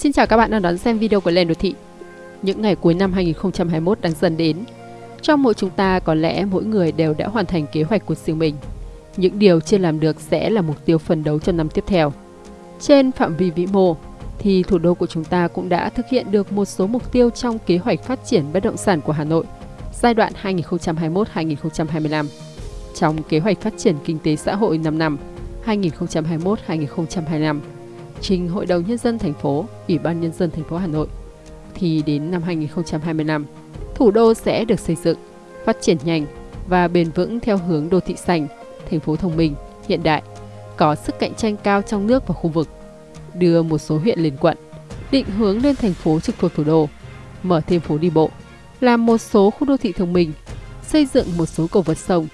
Xin chào các bạn đang đón xem video của Lên Đô Thị. Những ngày cuối năm 2021 đang dần đến. Trong mỗi chúng ta có lẽ mỗi người đều đã hoàn thành kế hoạch của riêng mình. Những điều chưa làm được sẽ là mục tiêu phấn đấu cho năm tiếp theo. Trên phạm vi vĩ mô, thì thủ đô của chúng ta cũng đã thực hiện được một số mục tiêu trong kế hoạch phát triển bất động sản của Hà Nội giai đoạn 2021-2025. Trong kế hoạch phát triển kinh tế xã hội 5 năm 2021-2025 trình Hội đồng Nhân dân thành phố, Ủy ban Nhân dân thành phố Hà Nội, thì đến năm 2025, thủ đô sẽ được xây dựng, phát triển nhanh và bền vững theo hướng đô thị xanh, thành phố thông minh, hiện đại, có sức cạnh tranh cao trong nước và khu vực, đưa một số huyện lên quận, định hướng lên thành phố trực thuộc thủ đô, mở thêm phố đi bộ, làm một số khu đô thị thông minh, xây dựng một số cầu vượt sông,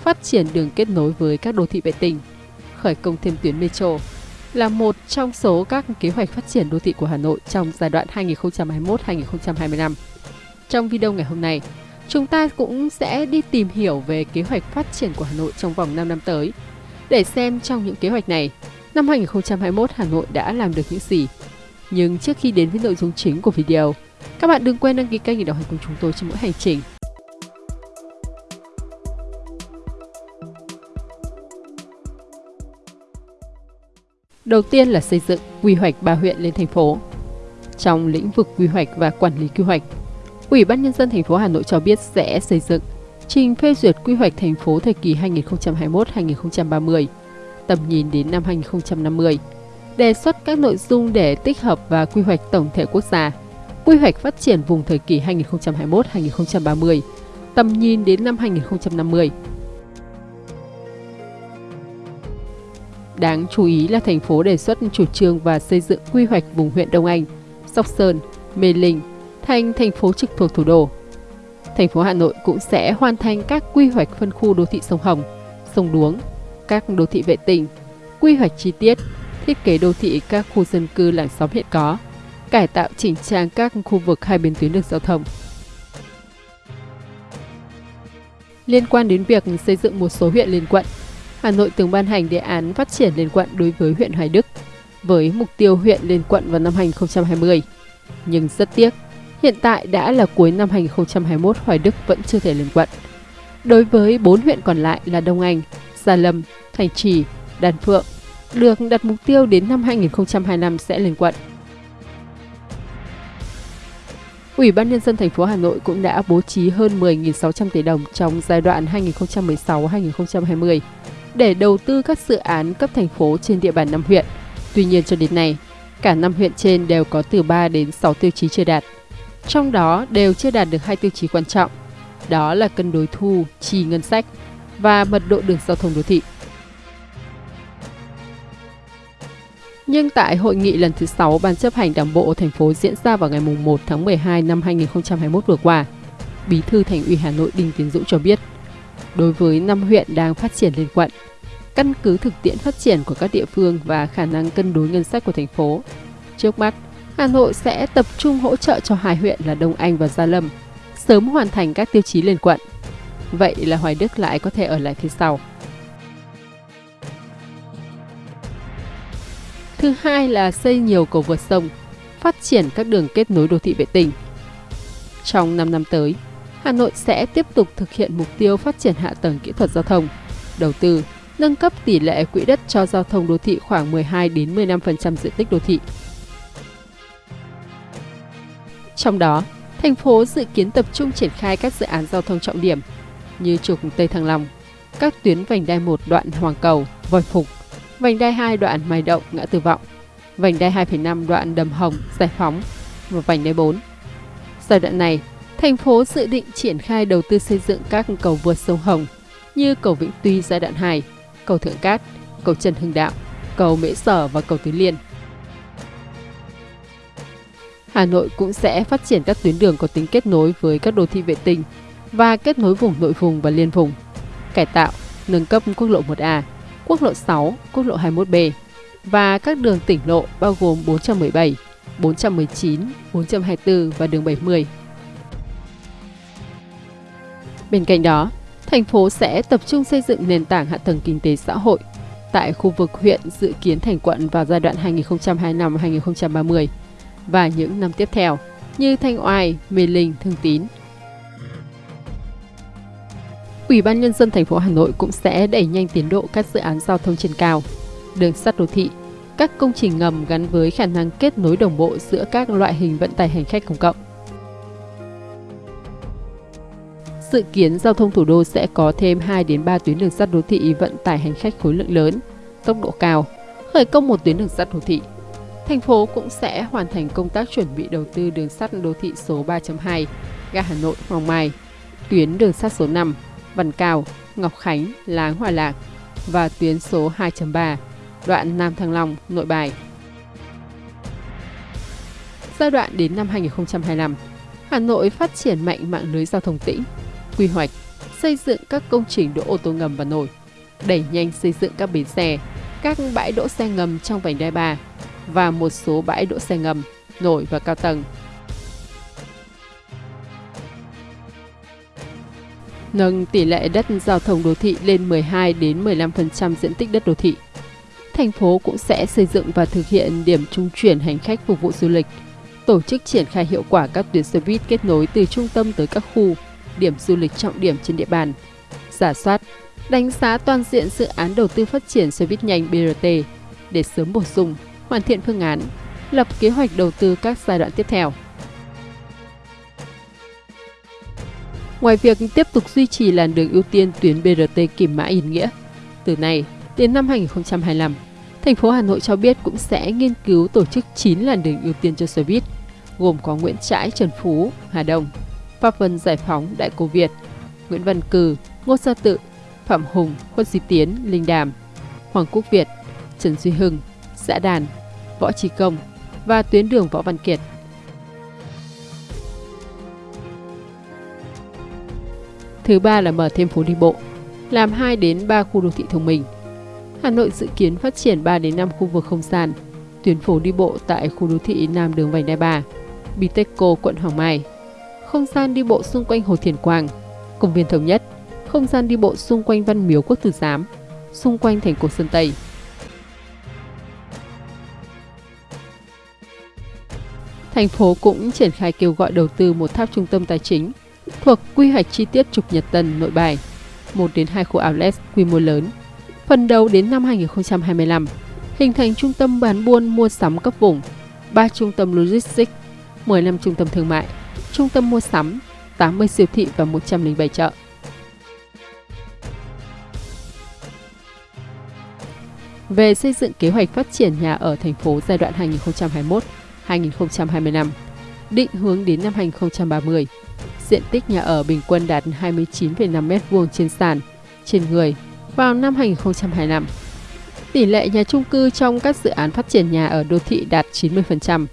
phát triển đường kết nối với các đô thị vệ tinh, khởi công thêm tuyến metro, là một trong số các kế hoạch phát triển đô thị của Hà Nội trong giai đoạn 2021-2025. Trong video ngày hôm nay, chúng ta cũng sẽ đi tìm hiểu về kế hoạch phát triển của Hà Nội trong vòng 5 năm tới, để xem trong những kế hoạch này, năm 2021 Hà Nội đã làm được những gì. Nhưng trước khi đến với nội dung chính của video, các bạn đừng quên đăng ký kênh để đồng hành cùng chúng tôi trên mỗi hành trình. Đầu tiên là xây dựng quy hoạch ba huyện lên thành phố. Trong lĩnh vực quy hoạch và quản lý quy hoạch, Ủy ban nhân dân thành phố Hà Nội cho biết sẽ xây dựng trình phê duyệt quy hoạch thành phố thời kỳ 2021-2030, tầm nhìn đến năm 2050, đề xuất các nội dung để tích hợp và quy hoạch tổng thể quốc gia, quy hoạch phát triển vùng thời kỳ 2021-2030, tầm nhìn đến năm 2050. Đáng chú ý là thành phố đề xuất chủ trương và xây dựng quy hoạch vùng huyện Đông Anh, Sóc Sơn, Mê Linh thành thành phố trực thuộc thủ đô. Thành phố Hà Nội cũng sẽ hoàn thành các quy hoạch phân khu đô thị sông Hồng, sông Đuống, các đô thị vệ tinh, quy hoạch chi tiết, thiết kế đô thị các khu dân cư làng xóm hiện có, cải tạo chỉnh trang các khu vực hai bên tuyến đường giao thông. Liên quan đến việc xây dựng một số huyện liên quận, Hà Nội từng ban hành đề án phát triển liên quận đối với huyện Hoài Đức với mục tiêu huyện liên quận vào năm 2020. Nhưng rất tiếc, hiện tại đã là cuối năm 2021 Hoài Đức vẫn chưa thể liên quận. Đối với 4 huyện còn lại là Đông Anh, Gia Lâm, Thành Trì, Đan Phượng, được đặt mục tiêu đến năm 2025 sẽ lên quận. Ủy ban nhân dân thành phố Hà Nội cũng đã bố trí hơn 10.600 tỷ đồng trong giai đoạn 2016-2020 để đầu tư các dự án cấp thành phố trên địa bàn năm huyện. Tuy nhiên cho đến nay, cả năm huyện trên đều có từ 3 đến 6 tiêu chí chưa đạt. Trong đó đều chưa đạt được hai tiêu chí quan trọng, đó là cân đối thu, chi ngân sách và mật độ đường giao thông đô thị. Nhưng tại hội nghị lần thứ 6 Ban chấp hành Đảng bộ thành phố diễn ra vào ngày 1 tháng 12 năm 2021 vừa qua, Bí thư Thành ủy Hà Nội Đinh Tiến Dũng cho biết, đối với năm huyện đang phát triển lên quận, căn cứ thực tiễn phát triển của các địa phương và khả năng cân đối ngân sách của thành phố. Trước mắt, Hà Nội sẽ tập trung hỗ trợ cho hai huyện là Đông Anh và Gia Lâm, sớm hoàn thành các tiêu chí liên quận. Vậy là Hoài Đức lại có thể ở lại phía sau. Thứ hai là xây nhiều cầu vượt sông, phát triển các đường kết nối đô thị vệ tinh. Trong 5 năm tới, Hà Nội sẽ tiếp tục thực hiện mục tiêu phát triển hạ tầng kỹ thuật giao thông, đầu tư, nâng cấp tỷ lệ quỹ đất cho giao thông đô thị khoảng 12 đến 15% diện tích đô thị. Trong đó, thành phố dự kiến tập trung triển khai các dự án giao thông trọng điểm như trục Tây Thăng Long, các tuyến vành đai 1 đoạn Hoàng Cầu, Vòi Phục, vành đai 2 đoạn Mai Động, Ngã Tư Vọng, vành đai 2,5 đoạn Đầm Hồng, Giải Phóng và vành đai 4. Giai đoạn này, thành phố dự định triển khai đầu tư xây dựng các cầu vượt sông Hồng như cầu Vĩnh Tuy giai đoạn 2, cầu Thượng Cát, cầu Trần Hưng Đạo, cầu Mễ Sở và cầu Tứ Liên. Hà Nội cũng sẽ phát triển các tuyến đường có tính kết nối với các đô thị vệ tinh và kết nối vùng nội vùng và liên vùng, cải tạo, nâng cấp quốc lộ 1A, quốc lộ 6, quốc lộ 21B và các đường tỉnh lộ bao gồm 417, 419, 424 và đường 70. Bên cạnh đó, thành phố sẽ tập trung xây dựng nền tảng hạ tầng kinh tế xã hội tại khu vực huyện dự kiến thành quận vào giai đoạn 2025-2030, và những năm tiếp theo như Thanh Oai, Mê Linh, Thương Tín. Ủy ban nhân dân thành phố Hà Nội cũng sẽ đẩy nhanh tiến độ các dự án giao thông trên cao, đường sắt đô thị, các công trình ngầm gắn với khả năng kết nối đồng bộ giữa các loại hình vận tải hành khách công cộng. Dự kiến giao thông thủ đô sẽ có thêm 2 đến 3 tuyến đường sắt đô thị vận tải hành khách khối lượng lớn, tốc độ cao, khởi công một tuyến đường sắt đô thị. Thành phố cũng sẽ hoàn thành công tác chuẩn bị đầu tư đường sắt đô thị số 3.2, ga Hà Nội Hoàng Mai, tuyến đường sắt số 5, Văn Cao, Ngọc Khánh, Láng Hòa Lạc và tuyến số 2.3, đoạn Nam Thăng Long, Nội Bài. Giai đoạn đến năm 2025, Hà Nội phát triển mạnh mạng lưới giao thông tỉnh quy hoạch, xây dựng các công trình đỗ ô tô ngầm và nổi, đẩy nhanh xây dựng các bến xe, các bãi đỗ xe ngầm trong vành đai 3 và một số bãi đỗ xe ngầm, nổi và cao tầng. Nâng tỷ lệ đất giao thông đô thị lên 12 đến 15% diện tích đất đô thị. Thành phố cũng sẽ xây dựng và thực hiện điểm trung chuyển hành khách phục vụ du lịch, tổ chức triển khai hiệu quả các tuyến xe buýt kết nối từ trung tâm tới các khu, điểm du lịch trọng điểm trên địa bàn, giả soát, đánh giá toàn diện dự án đầu tư phát triển xe buýt nhanh BRT để sớm bổ sung, hoàn thiện phương án, lập kế hoạch đầu tư các giai đoạn tiếp theo. Ngoài việc tiếp tục duy trì làn đường ưu tiên tuyến BRT Kim Mã Yên Nghĩa, từ nay đến năm 2025, thành phố Hà Nội cho biết cũng sẽ nghiên cứu tổ chức 9 làn đường ưu tiên cho xe buýt, gồm có Nguyễn Trãi, Trần Phú, Hà Đông, Pháp Vân Giải Phóng, Đại Cổ Việt, Nguyễn Văn Cử, Ngô Gia Tự, Phạm Hùng, Khuất di Tiến, Linh Đàm, Hoàng Quốc Việt, Trần Duy Hưng, Xã Đàn, Võ Trí Công và tuyến đường Võ Văn Kiệt. Thứ ba là mở thêm phố đi bộ, làm 2 đến 3 khu đô thị thông minh. Hà Nội dự kiến phát triển 3 đến 5 khu vực không gian, tuyến phố đi bộ tại khu đô thị Nam Đường Vành Đai 3, Bitexco, quận Hoàng Mai, không gian đi bộ xung quanh Hồ Thiền Quang, công viên Thống Nhất, không gian đi bộ xung quanh Văn Miếu Quốc Tử Giám, xung quanh thành cổ Sơn Tây. Thành phố cũng triển khai kêu gọi đầu tư một tháp trung tâm tài chính thuộc quy hoạch chi tiết trục Nhật Tân Nội Bài, 1 đến 2 khu outlet quy mô lớn. Phần đầu đến năm 2025, hình thành trung tâm bán buôn mua sắm cấp vùng, 3 trung tâm logistics, 15 trung tâm thương mại, trung tâm mua sắm, 80 siêu thị và 107 chợ. Về xây dựng kế hoạch phát triển nhà ở thành phố giai đoạn 2021-2025, định hướng đến năm 2030, diện tích nhà ở bình quân đạt 29,5 m2 trên sàn, trên người vào năm 2025. Tỷ lệ nhà chung cư trong các dự án phát triển nhà ở đô thị đạt 90%,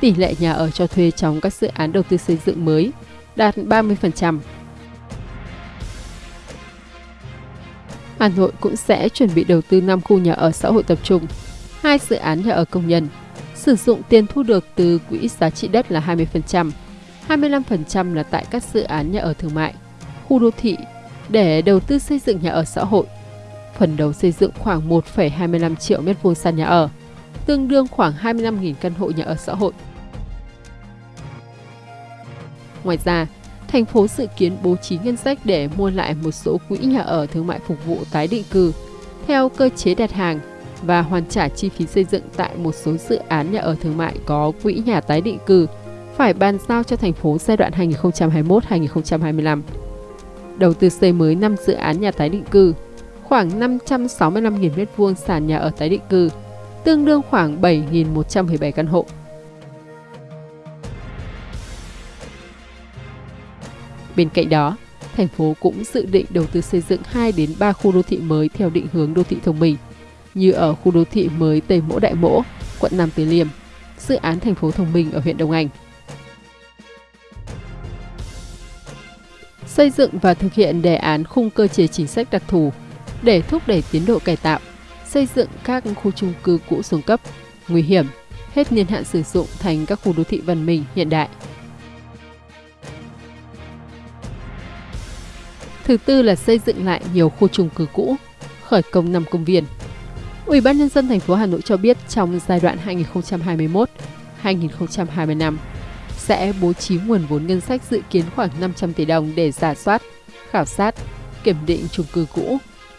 tỷ lệ nhà ở cho thuê trong các dự án đầu tư xây dựng mới đạt 30%. Hà Nội cũng sẽ chuẩn bị đầu tư 5 khu nhà ở xã hội tập trung, hai dự án nhà ở công nhân, sử dụng tiền thu được từ quỹ giá trị đất là 20%, 25% là tại các dự án nhà ở thương mại, khu đô thị để đầu tư xây dựng nhà ở xã hội. Phần đầu xây dựng khoảng 1,25 triệu mét vuông sàn nhà ở, tương đương khoảng 25.000 căn hộ nhà ở xã hội. Ngoài ra, thành phố dự kiến bố trí ngân sách để mua lại một số quỹ nhà ở thương mại phục vụ tái định cư theo cơ chế đặt hàng và hoàn trả chi phí xây dựng tại một số dự án nhà ở thương mại có quỹ nhà tái định cư phải bàn giao cho thành phố giai đoạn 2021-2025. Đầu tư xây mới 5 dự án nhà tái định cư, khoảng 565.000 m2 sàn nhà ở tái định cư, tương đương khoảng 7.117 căn hộ. Bên cạnh đó, thành phố cũng dự định đầu tư xây dựng 2 đến 3 khu đô thị mới theo định hướng đô thị thông minh, như ở khu đô thị mới Tây Mỗ Đại Mỗ, quận Nam Từ Liêm, dự án thành phố thông minh ở huyện Đông Anh. Xây dựng và thực hiện đề án khung cơ chế chính sách đặc thù để thúc đẩy tiến độ cải tạo, xây dựng các khu chung cư cũ xuống cấp, nguy hiểm, hết niên hạn sử dụng thành các khu đô thị văn minh hiện đại. Thứ tư là xây dựng lại nhiều khu chung cư cũ, khởi công 5 công viên. Ủy ban nhân dân thành phố Hà Nội cho biết trong giai đoạn 2021-2025 sẽ bố trí nguồn vốn ngân sách dự kiến khoảng 500 tỷ đồng để giả soát, khảo sát, kiểm định chung cư cũ,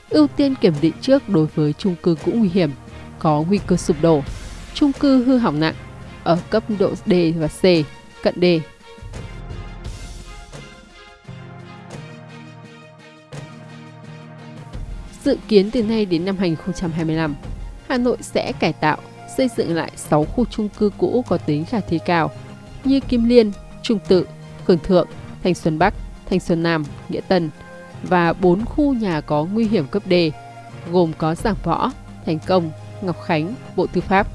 ưu tiên kiểm định trước đối với chung cư cũ nguy hiểm, có nguy cơ sụp đổ, chung cư hư hỏng nặng ở cấp độ D và C, cận D. Dự kiến từ nay đến năm 2025, Hà Nội sẽ cải tạo, xây dựng lại 6 khu chung cư cũ có tính khả thi cao như Kim Liên, Trung Tự, Cường Thượng, Thanh Xuân Bắc, Thanh Xuân Nam, Nghĩa Tân và 4 khu nhà có nguy hiểm cấp D, gồm có Giảng Võ, Thành Công, Ngọc Khánh, Bộ Tư pháp.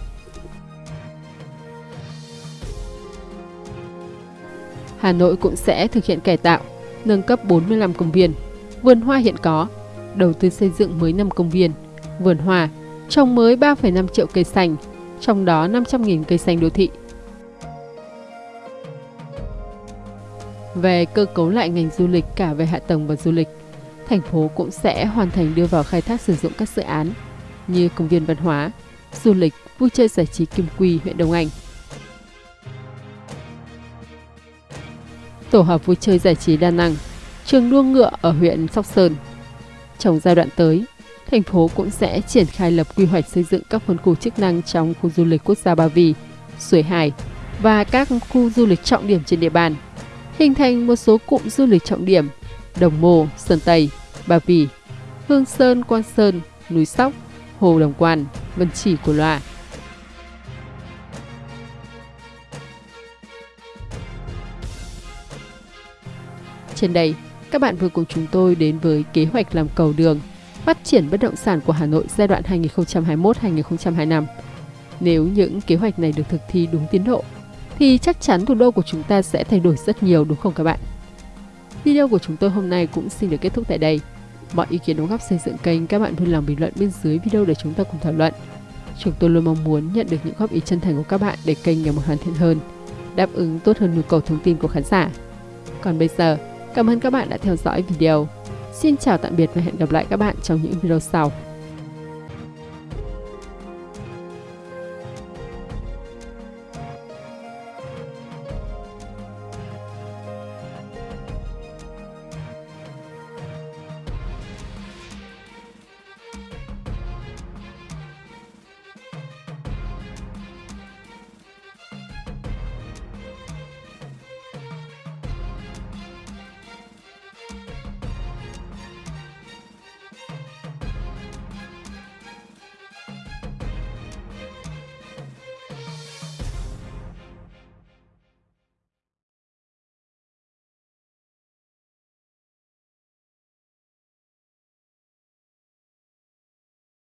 Hà Nội cũng sẽ thực hiện cải tạo, nâng cấp 45 công viên, vườn hoa hiện có, đầu tư xây dựng mới 5 công viên, vườn hoa, trồng mới 3,5 triệu cây xanh, trong đó 500.000 cây xanh đô thị. Về cơ cấu lại ngành du lịch cả về hạ tầng và du lịch, thành phố cũng sẽ hoàn thành đưa vào khai thác sử dụng các dự án như công viên văn hóa, du lịch, vui chơi giải trí Kim Quy, huyện Đông Anh. Tổ hợp vui chơi giải trí đa năng, trường đua ngựa ở huyện Sóc Sơn. Trong giai đoạn tới, thành phố cũng sẽ triển khai lập quy hoạch xây dựng các phân khu chức năng trong khu du lịch quốc gia Ba Vì, Suối Hải và các khu du lịch trọng điểm trên địa bàn, hình thành một số cụm du lịch trọng điểm Đồng Mô, Sơn Tây, Ba Vì, Hương Sơn, Quan Sơn, Núi Sóc, Hồ Đồng Quan, Vân Chỉ của Loa. Trên đây, các bạn vừa cùng chúng tôi đến với kế hoạch làm cầu đường phát triển bất động sản của Hà Nội giai đoạn 2021-2025. Nếu những kế hoạch này được thực thi đúng tiến độ, thì chắc chắn thủ đô của chúng ta sẽ thay đổi rất nhiều đúng không các bạn? Video của chúng tôi hôm nay cũng xin được kết thúc tại đây. Mọi ý kiến đóng góp xây dựng kênh các bạn vui lòng bình luận bên dưới video để chúng ta cùng thảo luận. Chúng tôi luôn mong muốn nhận được những góp ý chân thành của các bạn để kênh ngày một hoàn thiện hơn, đáp ứng tốt hơn nhu cầu thông tin của khán giả. Còn bây giờ, cảm ơn các bạn đã theo dõi video. Xin chào tạm biệt và hẹn gặp lại các bạn trong những video sau.